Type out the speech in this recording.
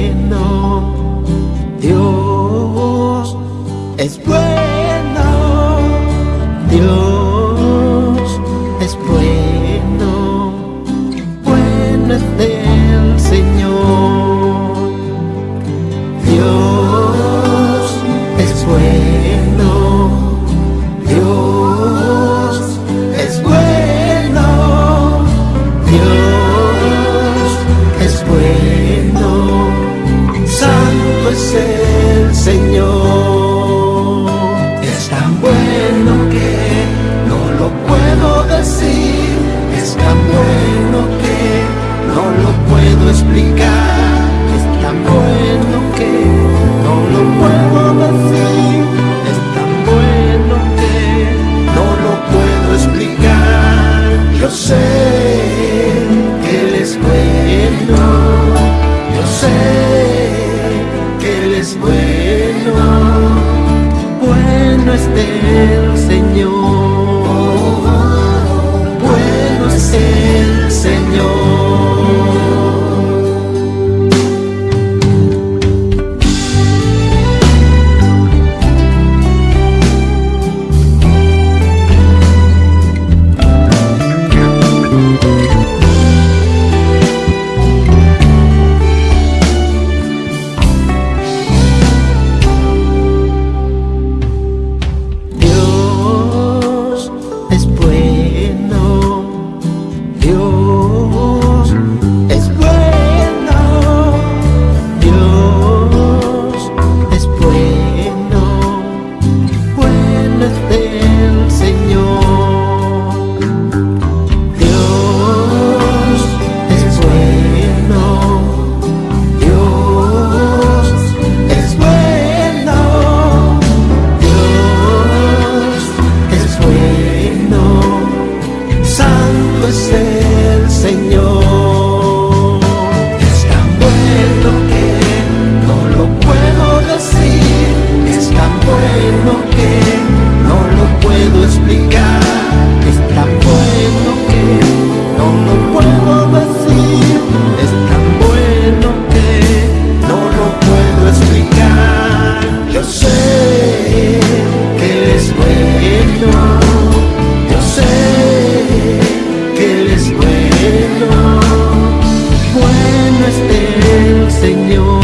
bueno, Dios es bueno. say Señor.